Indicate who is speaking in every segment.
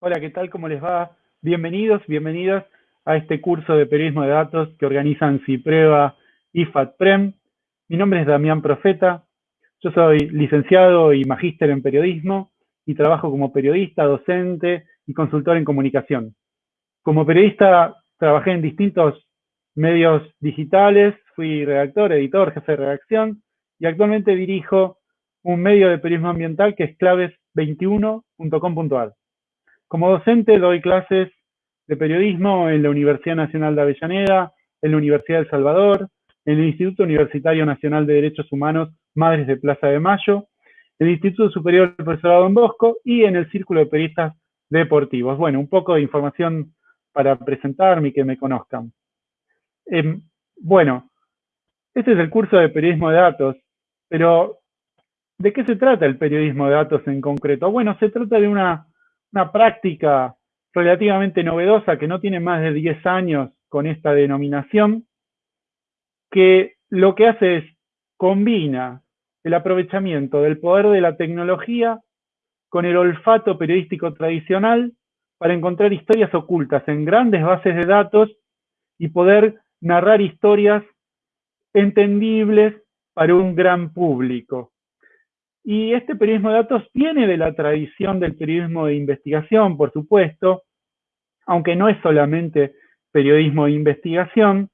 Speaker 1: Hola, ¿qué tal? ¿Cómo les va? Bienvenidos, bienvenidas a este curso de periodismo de datos que organizan CIPREVA y FATPREM. Mi nombre es Damián Profeta, yo soy licenciado y magíster en periodismo y trabajo como periodista, docente y consultor en comunicación. Como periodista trabajé en distintos medios digitales, fui redactor, editor, jefe de redacción y actualmente dirijo un medio de periodismo ambiental que es claves21.com.ar. Como docente doy clases de periodismo en la Universidad Nacional de Avellaneda, en la Universidad de Salvador, en el Instituto Universitario Nacional de Derechos Humanos Madres de Plaza de Mayo, el Instituto Superior del Profesorado Don Bosco y en el Círculo de Periodistas Deportivos. Bueno, un poco de información para presentarme y que me conozcan. Eh, bueno, este es el curso de periodismo de datos, pero ¿de qué se trata el periodismo de datos en concreto? Bueno, se trata de una una práctica relativamente novedosa que no tiene más de 10 años con esta denominación, que lo que hace es combina el aprovechamiento del poder de la tecnología con el olfato periodístico tradicional para encontrar historias ocultas en grandes bases de datos y poder narrar historias entendibles para un gran público. Y este periodismo de datos viene de la tradición del periodismo de investigación, por supuesto, aunque no es solamente periodismo de investigación,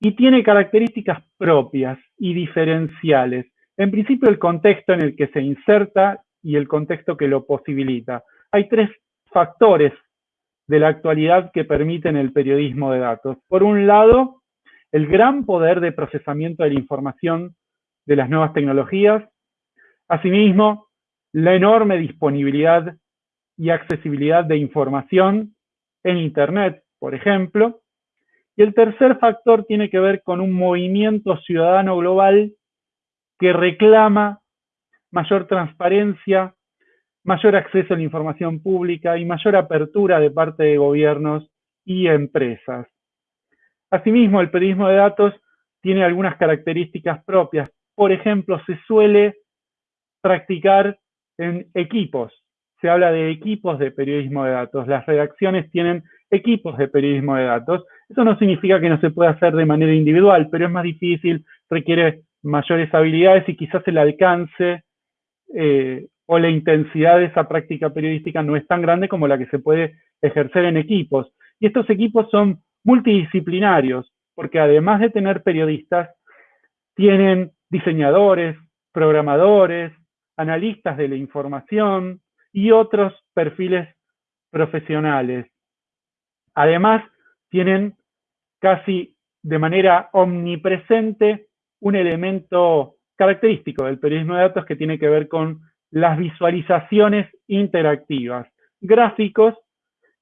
Speaker 1: y tiene características propias y diferenciales. En principio, el contexto en el que se inserta y el contexto que lo posibilita. Hay tres factores de la actualidad que permiten el periodismo de datos. Por un lado, el gran poder de procesamiento de la información de las nuevas tecnologías, Asimismo, la enorme disponibilidad y accesibilidad de información en Internet, por ejemplo. Y el tercer factor tiene que ver con un movimiento ciudadano global que reclama mayor transparencia, mayor acceso a la información pública y mayor apertura de parte de gobiernos y empresas. Asimismo, el periodismo de datos tiene algunas características propias. Por ejemplo, se suele practicar en equipos. Se habla de equipos de periodismo de datos. Las redacciones tienen equipos de periodismo de datos. Eso no significa que no se pueda hacer de manera individual, pero es más difícil, requiere mayores habilidades y quizás el alcance eh, o la intensidad de esa práctica periodística no es tan grande como la que se puede ejercer en equipos. Y estos equipos son multidisciplinarios, porque además de tener periodistas, tienen diseñadores, programadores, analistas de la información y otros perfiles profesionales. Además, tienen casi de manera omnipresente un elemento característico del periodismo de datos que tiene que ver con las visualizaciones interactivas, gráficos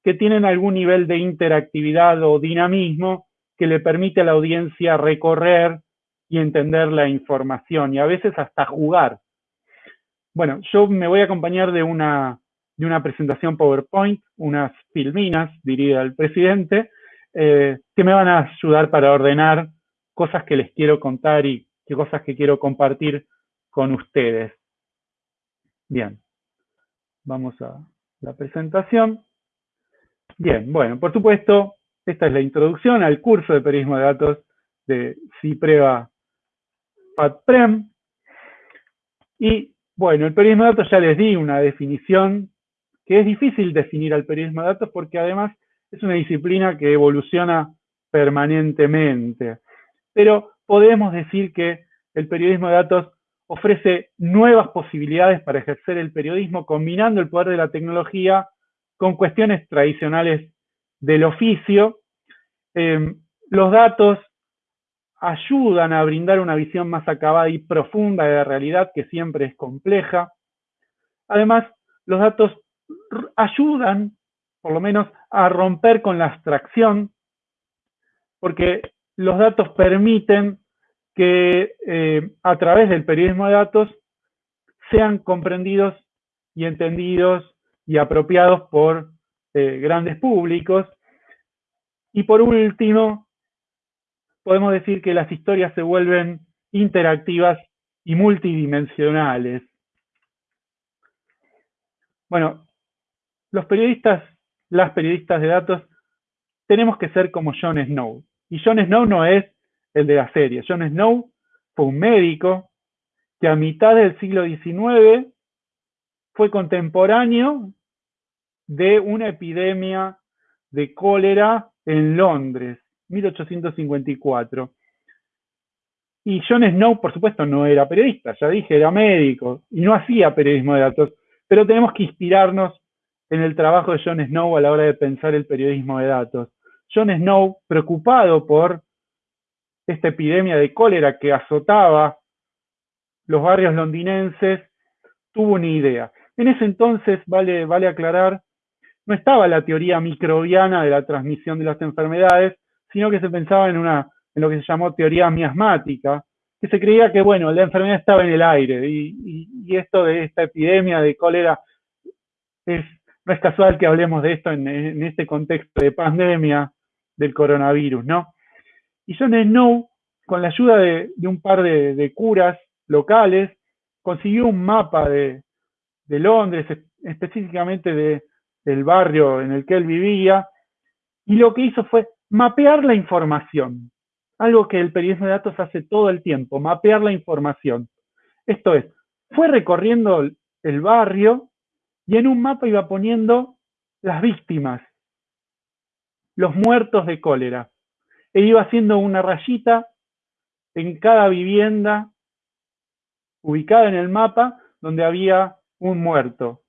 Speaker 1: que tienen algún nivel de interactividad o dinamismo que le permite a la audiencia recorrer y entender la información y a veces hasta jugar bueno, yo me voy a acompañar de una, de una presentación PowerPoint, unas filminas, diría el presidente, eh, que me van a ayudar para ordenar cosas que les quiero contar y cosas que quiero compartir con ustedes. Bien, vamos a la presentación. Bien, bueno, por supuesto, esta es la introducción al curso de periodismo de datos de CIPREVA PATPREM. Y bueno, el periodismo de datos ya les di una definición que es difícil definir al periodismo de datos porque además es una disciplina que evoluciona permanentemente. Pero podemos decir que el periodismo de datos ofrece nuevas posibilidades para ejercer el periodismo combinando el poder de la tecnología con cuestiones tradicionales del oficio. Eh, los datos ayudan a brindar una visión más acabada y profunda de la realidad que siempre es compleja. Además, los datos ayudan, por lo menos, a romper con la abstracción, porque los datos permiten que eh, a través del periodismo de datos sean comprendidos y entendidos y apropiados por eh, grandes públicos. Y por último, podemos decir que las historias se vuelven interactivas y multidimensionales. Bueno, los periodistas, las periodistas de datos, tenemos que ser como Jon Snow. Y Jon Snow no es el de la serie. Jon Snow fue un médico que a mitad del siglo XIX fue contemporáneo de una epidemia de cólera en Londres, 1854. Y Jon Snow, por supuesto, no era periodista, ya dije, era médico y no hacía periodismo de datos, pero tenemos que inspirarnos en el trabajo de Jon Snow a la hora de pensar el periodismo de datos. Jon Snow, preocupado por esta epidemia de cólera que azotaba los barrios londinenses, tuvo una idea. En ese entonces, vale, vale aclarar, no estaba la teoría microbiana de la transmisión de las enfermedades, sino que se pensaba en, una, en lo que se llamó teoría miasmática, que se creía que, bueno, la enfermedad estaba en el aire y, esto de esta epidemia de cólera es, no es casual que hablemos de esto en, en este contexto de pandemia del coronavirus, ¿no? Y John Snow, con la ayuda de, un par de, curas locales, consiguió un mapa de, Londres, específicamente del barrio en el que él vivía, y lo que hizo fue mapear la información, algo que el periodismo de datos hace todo el tiempo, mapear la información. Esto es, fue recorriendo el barrio y en un mapa iba poniendo las víctimas, los muertos de cólera e iba haciendo una rayita en cada vivienda ubicada en el mapa donde había un muerto.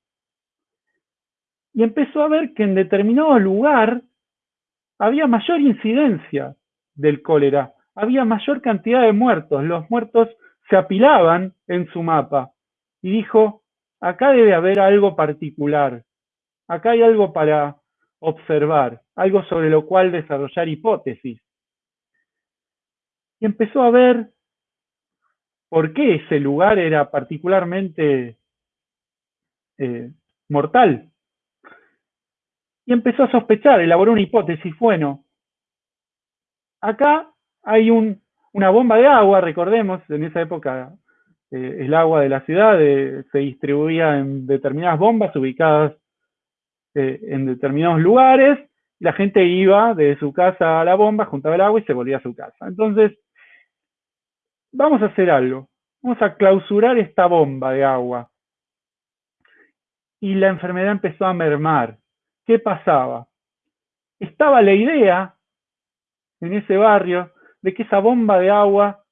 Speaker 1: Y empezó a ver que en determinado lugar había mayor incidencia del cólera, había mayor cantidad de muertos, los muertos se apilaban en su mapa. Y dijo, acá debe haber algo particular, acá hay algo para observar, algo sobre lo cual desarrollar hipótesis y empezó a ver por qué ese lugar era particularmente eh, mortal. Y empezó a sospechar, elaboró una hipótesis, bueno, acá hay una bomba de agua, recordemos, en esa época eh, el agua de la ciudad eh, se distribuía en determinadas bombas ubicadas en determinados lugares, la gente iba de su casa a la bomba, juntaba el agua y se volvía a su casa. Entonces, vamos a hacer algo. Vamos a clausurar esta bomba de agua. Y la enfermedad empezó a mermar. ¿Qué pasaba? Estaba la idea en ese barrio de que esa bomba de agua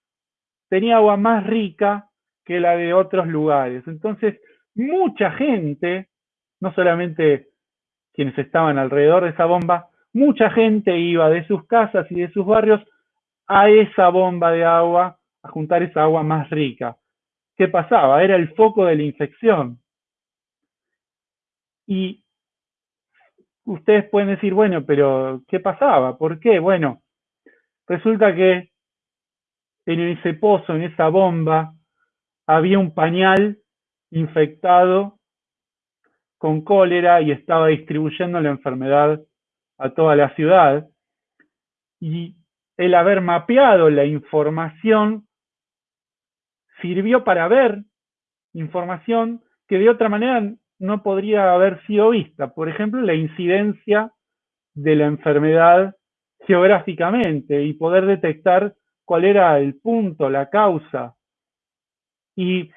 Speaker 1: tenía agua más rica que la de otros lugares. Entonces, mucha gente, no solamente quienes estaban alrededor de esa bomba, mucha gente iba de sus casas y de sus barrios a esa bomba de agua a juntar esa agua más rica. ¿Qué pasaba? Era el foco de la infección. Y ustedes pueden decir, bueno, pero ¿qué pasaba? ¿Por qué? Bueno, resulta que en ese pozo, en esa bomba, había un pañal infectado con cólera y estaba distribuyendo la enfermedad a toda la ciudad. Y el haber mapeado la información sirvió para ver información que de otra manera no podría haber sido vista. Por ejemplo, la incidencia de la enfermedad geográficamente y poder detectar cuál era el punto, la causa. Y,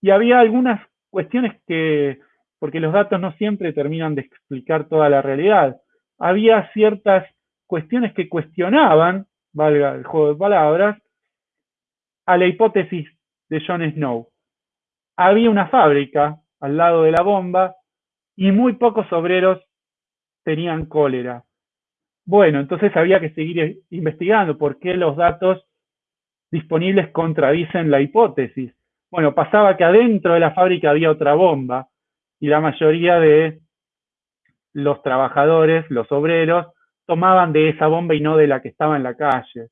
Speaker 1: y había algunas cuestiones que, porque los datos no siempre terminan de explicar toda la realidad, había ciertas cuestiones que cuestionaban, valga el juego de palabras, a la hipótesis de Jon Snow. Había una fábrica al lado de la bomba y muy pocos obreros tenían cólera. Bueno, entonces había que seguir investigando por qué los datos disponibles contradicen la hipótesis. Bueno, pasaba que adentro de la fábrica había otra bomba y la mayoría de los trabajadores, los obreros, tomaban de esa bomba y no de la que estaba en la calle.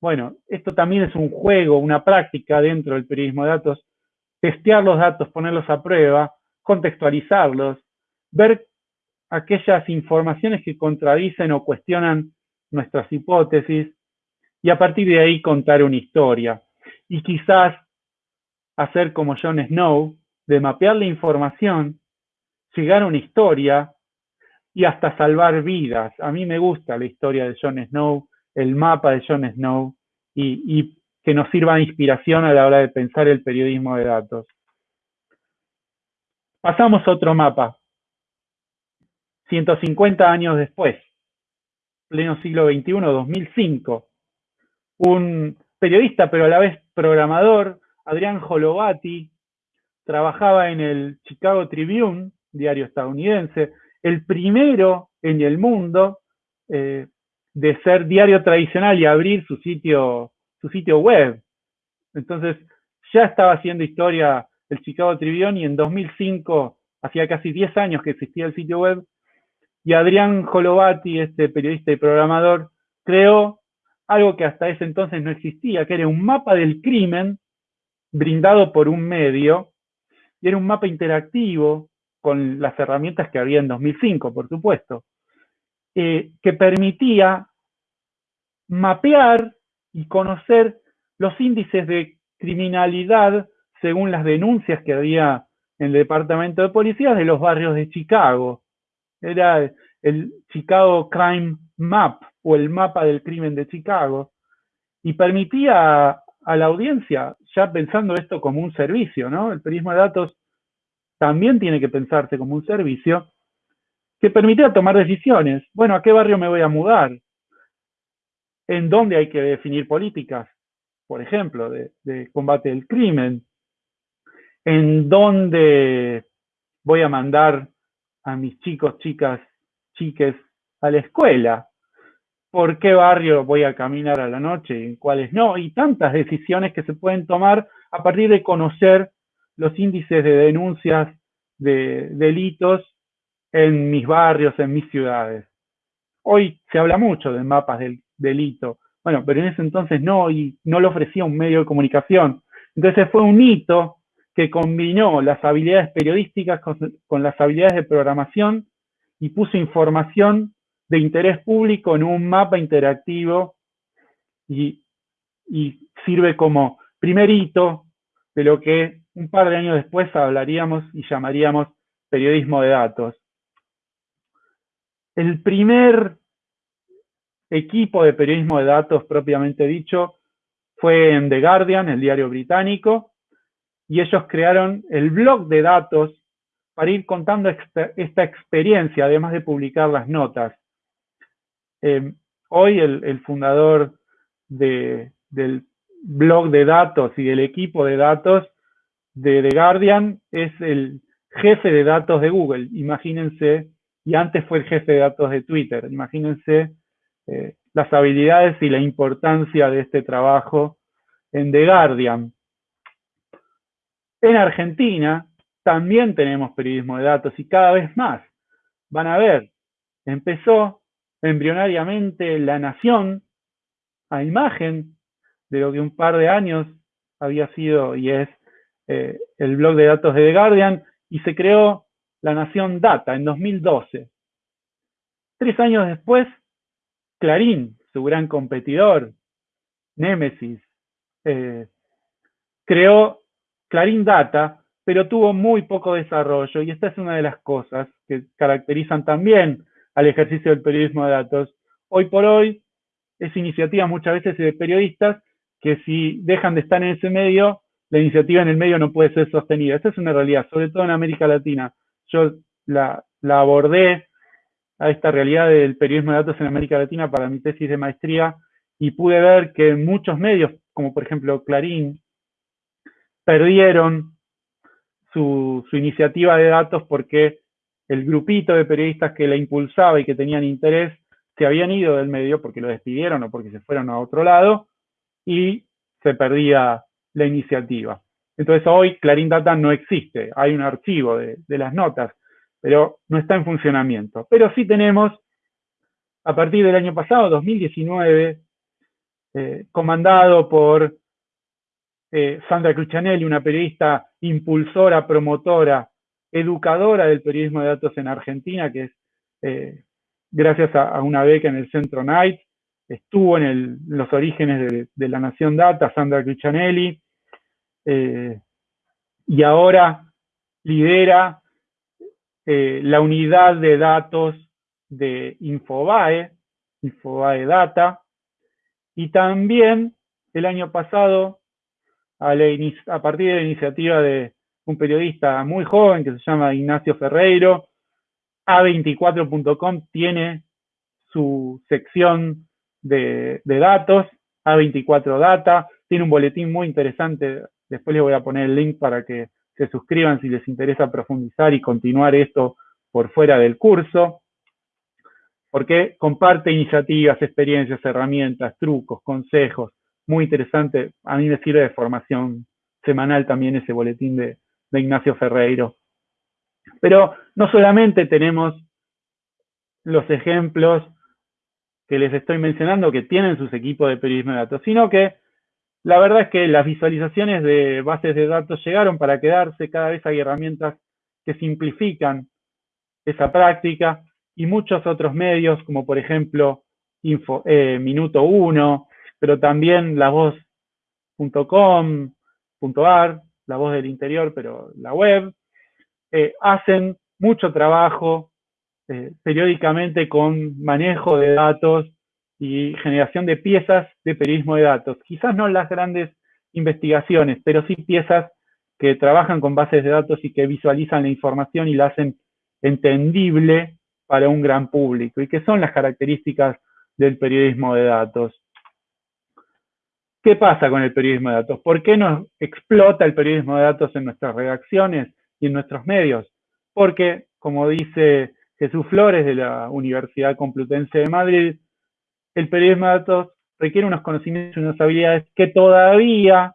Speaker 1: Bueno, esto también es un juego, una práctica dentro del periodismo de datos, testear los datos, ponerlos a prueba, contextualizarlos, ver aquellas informaciones que contradicen o cuestionan nuestras hipótesis y a partir de ahí contar una historia. Y quizás hacer como Jon Snow, de mapear la información, llegar a una historia y hasta salvar vidas. A mí me gusta la historia de Jon Snow, el mapa de Jon Snow, y, que nos sirva de inspiración a la hora de pensar el periodismo de datos. Pasamos a otro mapa. 150 años después, pleno siglo XXI, 2005. Un periodista, pero a la vez programador, Adrián Jolovati, trabajaba en el Chicago Tribune, diario estadounidense, el primero en el mundo eh, de ser diario tradicional y abrir su sitio, su sitio web. Entonces, ya estaba haciendo historia el Chicago Tribune y en 2005, hacía casi 10 años que existía el sitio web, y Adrián Jolovati, este periodista y programador, creó algo que hasta ese entonces no existía, que era un mapa del crimen brindado por un medio, y era un mapa interactivo con las herramientas que había en 2005, por supuesto, eh, que permitía mapear y conocer los índices de criminalidad según las denuncias que había en el Departamento de Policía de los barrios de Chicago. Era el Chicago Crime Map o el mapa del crimen de Chicago y permitía a, la audiencia, ya pensando esto como un servicio, ¿no? El periodismo de datos también tiene que pensarse como un servicio que permitía tomar decisiones. Bueno, ¿a qué barrio me voy a mudar? ¿En dónde hay que definir políticas? Por ejemplo, de, combate del crimen. ¿En dónde voy a mandar a mis chicos, chicas, chiques a la escuela? ¿Por qué barrio voy a caminar a la noche y en cuáles no? Y tantas decisiones que se pueden tomar a partir de conocer los índices de denuncias de delitos en mis barrios, en mis ciudades. Hoy se habla mucho de mapas del delito, bueno, pero en ese entonces no, y no lo ofrecía un medio de comunicación. Entonces fue un hito que combinó las habilidades periodísticas con, las habilidades de programación y puso información de interés público en un mapa interactivo y, sirve como primer hito de lo que un par de años después hablaríamos y llamaríamos periodismo de datos. El primer equipo de periodismo de datos propiamente dicho fue en The Guardian, el diario británico, y ellos crearon el blog de datos para ir contando esta experiencia, además de publicar las notas. Eh, hoy el, fundador del blog de datos y del equipo de datos de The Guardian es el jefe de datos de Google, imagínense, y antes fue el jefe de datos de Twitter, imagínense eh, las habilidades y la importancia de este trabajo en The Guardian. En Argentina también tenemos periodismo de datos y cada vez más. Van a ver, empezó embrionariamente La Nación a imagen de lo que un par de años había sido y es eh, el blog de datos de The Guardian y se creó La Nación Data en 2012. Tres años después, Clarín, su gran competidor, Nemesis, eh, creó Clarín Data, pero tuvo muy poco desarrollo y esta es una de las cosas que caracterizan también al ejercicio del periodismo de datos. Hoy por hoy es iniciativa muchas veces de periodistas que si dejan de estar en ese medio, la iniciativa en el medio no puede ser sostenida. Esta es una realidad, sobre todo en América Latina. Yo la, la abordé a esta realidad del periodismo de datos en América Latina para mi tesis de maestría y pude ver que muchos medios, como por ejemplo Clarín, perdieron su, iniciativa de datos porque el grupito de periodistas que la impulsaba y que tenían interés se habían ido del medio porque lo despidieron o porque se fueron a otro lado y se perdía la iniciativa. Entonces hoy Clarín Data no existe, hay un archivo de, las notas, pero no está en funcionamiento. Pero sí tenemos, a partir del año pasado, 2019, eh, comandado por eh, Sandra Crucianelli, una periodista impulsora, promotora, educadora del periodismo de datos en Argentina, que es eh, gracias a, una beca en el Centro Night, estuvo en, los orígenes de, la Nación Data, Sandra Crucianelli, eh, y ahora lidera eh, la unidad de datos de Infobae, Infobae Data, y también el año pasado, a, partir de la iniciativa de un periodista muy joven que se llama Ignacio Ferreiro, A24.com tiene su sección de, datos, A24 Data, tiene un boletín muy interesante, después les voy a poner el link para que se suscriban si les interesa profundizar y continuar esto por fuera del curso, porque comparte iniciativas, experiencias, herramientas, trucos, consejos, muy interesante, a mí me sirve de formación semanal también ese boletín de, de Ignacio Ferreiro. Pero no solamente tenemos los ejemplos que les estoy mencionando que tienen sus equipos de periodismo de datos, sino que la verdad es que las visualizaciones de bases de datos llegaron para quedarse, cada vez hay herramientas que simplifican esa práctica y muchos otros medios, como por ejemplo Info, eh, Minuto 1, pero también la voz.com.ar, la voz del interior, pero la web, eh, hacen mucho trabajo eh, periódicamente con manejo de datos y generación de piezas de periodismo de datos. Quizás no las grandes investigaciones, pero sí piezas que trabajan con bases de datos y que visualizan la información y la hacen entendible para un gran público y que son las características del periodismo de datos. ¿Qué pasa con el periodismo de datos? ¿Por qué nos explota el periodismo de datos en nuestras redacciones y en nuestros medios? Porque, como dice Jesús Flores de la Universidad Complutense de Madrid, el periodismo de datos requiere unos conocimientos y unas habilidades que todavía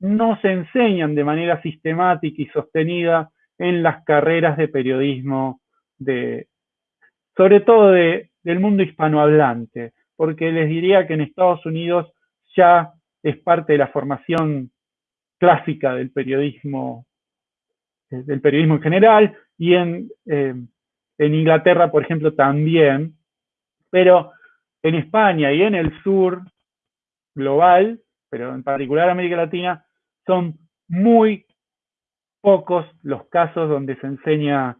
Speaker 1: no se enseñan de manera sistemática y sostenida en las carreras de periodismo, de, sobre todo del mundo hispanohablante, porque les diría que en Estados Unidos ya es parte de la formación clásica del periodismo, eh, del periodismo en general, y en, eh, en Inglaterra, por ejemplo, también, pero en España y en el sur global, pero en particular América Latina, son muy pocos los casos donde se enseña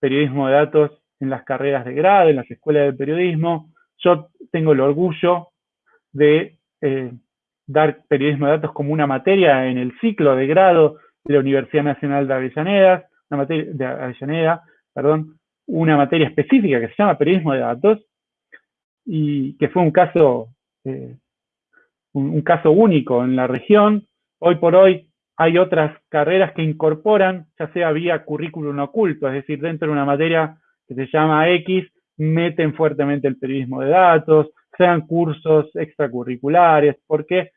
Speaker 1: periodismo de datos en las carreras de grado, en las escuelas de periodismo. Yo tengo el orgullo de eh, dar periodismo de datos como una materia en el ciclo de grado de la Universidad Nacional de Avellaneda, una materia, de Avellaneda, perdón, una materia específica que se llama periodismo de datos y que fue un caso, eh, un, caso único en la región. Hoy por hoy hay otras carreras que incorporan, ya sea vía currículum oculto, es decir, dentro de una materia que se llama X, meten fuertemente el periodismo de datos, sean cursos extracurriculares, porque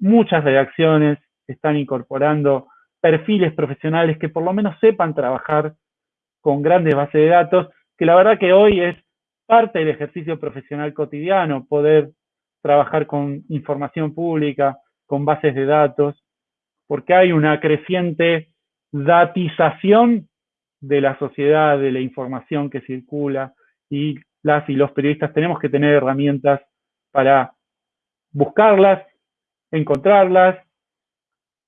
Speaker 1: muchas redacciones están incorporando perfiles profesionales que por lo menos sepan trabajar con grandes bases de datos, que la verdad que hoy es parte del ejercicio profesional cotidiano, poder trabajar con información pública, con bases de datos, porque hay una creciente datización de la sociedad, de la información que circula, y las y los periodistas tenemos que tener herramientas para buscarlas, encontrarlas,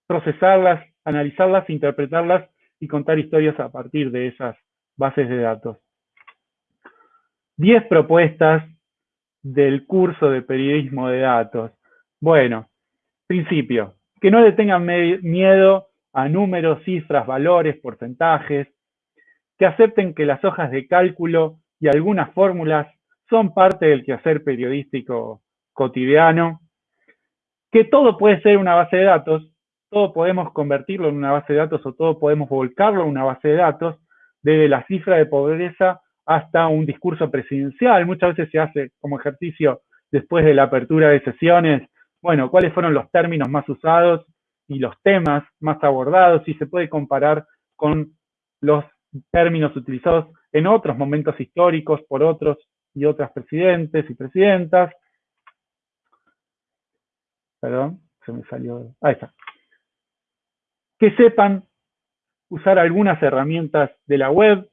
Speaker 1: procesarlas, analizarlas, interpretarlas y contar historias a partir de esas bases de datos. Diez propuestas del curso de periodismo de datos. Bueno, principio, que no le tengan miedo a números, cifras, valores, porcentajes, que acepten que las hojas de cálculo y algunas fórmulas son parte del quehacer periodístico cotidiano, que todo puede ser una base de datos, todo podemos convertirlo en una base de datos o todo podemos volcarlo en una base de datos, desde la cifra de pobreza hasta un discurso presidencial. Muchas veces se hace como ejercicio después de la apertura de sesiones, bueno, cuáles fueron los términos más usados y los temas más abordados y se puede comparar con los términos utilizados en otros momentos históricos por otros y otras presidentes y presidentas. Perdón, se me salió. Ahí está. Que sepan usar algunas herramientas de la web,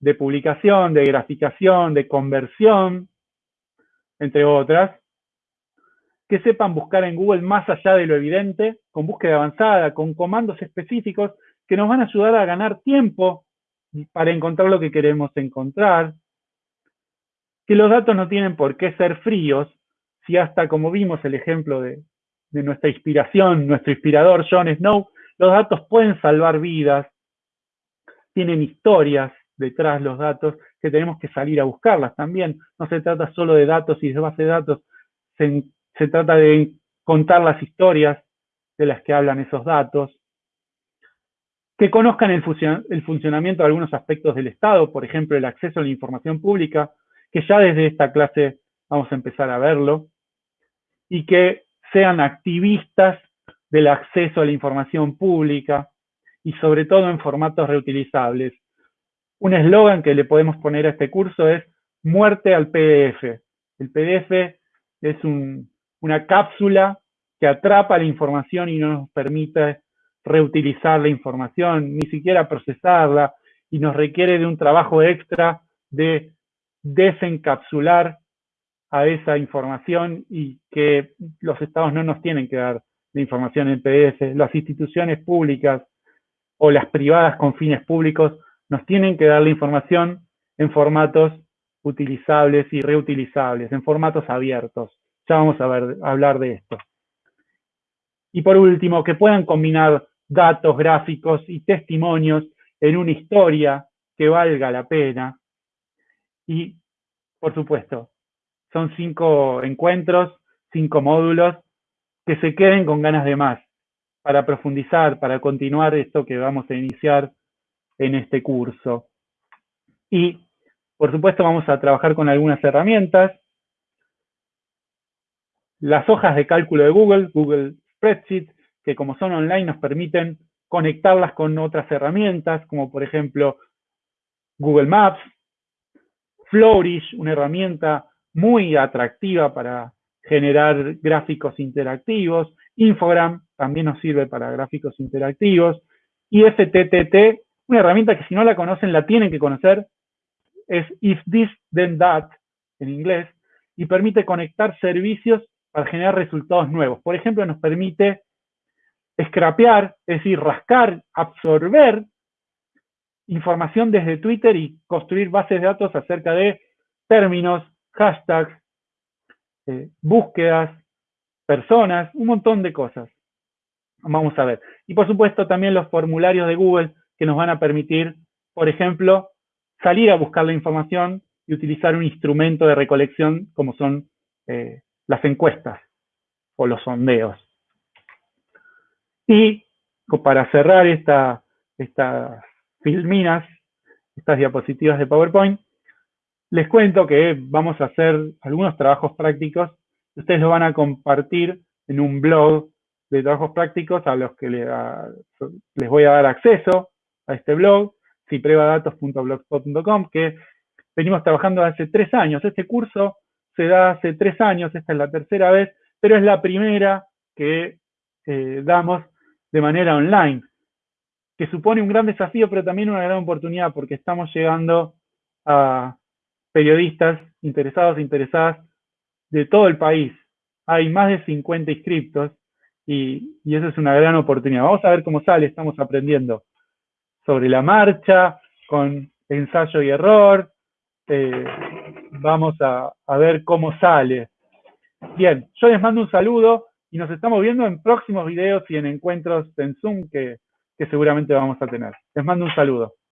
Speaker 1: de publicación, de graficación, de conversión, entre otras. Que sepan buscar en Google más allá de lo evidente, con búsqueda avanzada, con comandos específicos que nos van a ayudar a ganar tiempo para encontrar lo que queremos encontrar, que los datos no tienen por qué ser fríos, si hasta como vimos el ejemplo de, de nuestra inspiración, nuestro inspirador Jon Snow, los datos pueden salvar vidas, tienen historias detrás los datos que tenemos que salir a buscarlas también. No se trata solo de datos y de base de datos, se, se trata de contar las historias de las que hablan esos datos, que conozcan el, el, funcionamiento de algunos aspectos del Estado, por ejemplo, el acceso a la información pública, que ya desde esta clase vamos a empezar a verlo, y que sean activistas del acceso a la información pública y sobre todo en formatos reutilizables. Un eslogan que le podemos poner a este curso es muerte al PDF. El PDF es un, una cápsula que atrapa la información y no nos permite reutilizar la información, ni siquiera procesarla, y nos requiere de un trabajo extra de desencapsular a esa información y que los estados no nos tienen que dar la información en PDF. Las instituciones públicas o las privadas con fines públicos nos tienen que dar la información en formatos utilizables y reutilizables, en formatos abiertos. Ya vamos a, hablar de esto. Y por último, que puedan combinar datos, gráficos y testimonios en una historia que valga la pena. Y, por supuesto, son cinco encuentros, cinco módulos, que se queden con ganas de más, para profundizar, para continuar esto que vamos a iniciar en este curso. Y, por supuesto, vamos a trabajar con algunas herramientas. Las hojas de cálculo de Google, Google Spreadsheet, que como son online nos permiten conectarlas con otras herramientas, como por ejemplo Google Maps, Flourish, una herramienta muy atractiva para generar gráficos interactivos, Infogram también nos sirve para gráficos interactivos, y FTTT, una herramienta que si no la conocen la tienen que conocer, es If This Then That en inglés, y permite conectar servicios para generar resultados nuevos. Por ejemplo, nos permite scrapear, es decir, rascar, absorber información desde Twitter y construir bases de datos acerca de términos, hashtags, eh, búsquedas, personas, un montón de cosas. Vamos a ver. Y por supuesto también los formularios de Google que nos van a permitir, por ejemplo, salir a buscar la información y utilizar un instrumento de recolección como son eh, las encuestas o los sondeos. Y para cerrar esta, estas filminas, estas diapositivas de PowerPoint, les cuento que vamos a hacer algunos trabajos prácticos. Ustedes lo van a compartir en un blog de trabajos prácticos a los que les, voy a dar acceso a este blog, ciprevadatos.blogspot.com, que venimos trabajando hace tres años. Este curso se da hace tres años, esta es la tercera vez, pero es la primera que eh, damos de manera online, que supone un gran desafío, pero también una gran oportunidad, porque estamos llegando a periodistas interesados e interesadas de todo el país. Hay más de 50 inscriptos y, y eso es una gran oportunidad. Vamos a ver cómo sale, estamos aprendiendo sobre la marcha, con ensayo y error. Eh, vamos a, a ver cómo sale. Bien, yo les mando un saludo y nos estamos viendo en próximos videos y en encuentros en Zoom que, que seguramente vamos a tener. Les mando un saludo.